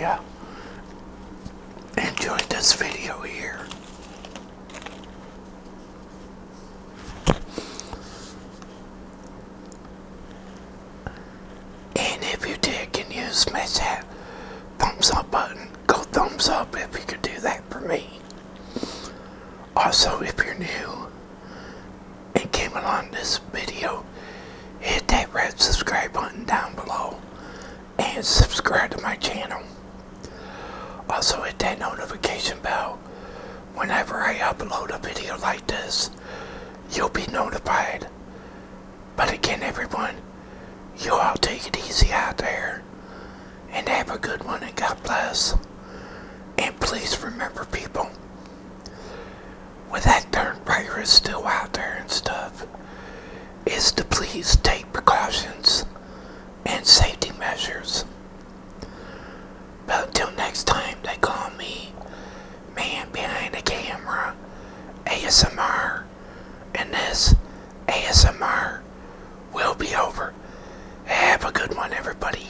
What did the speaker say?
you enjoyed this video here. And if you did, can you smash that thumbs up button? Go thumbs up if you could do that for me. Also, if you're new and came along this video, hit that red subscribe button down below and subscribe to my channel. Also hit that notification bell. Whenever I upload a video like this, you'll be notified. But again everyone, you all take it easy out there. And have a good one and God bless. Man Behind the Camera ASMR. And this ASMR will be over. Have a good one, everybody.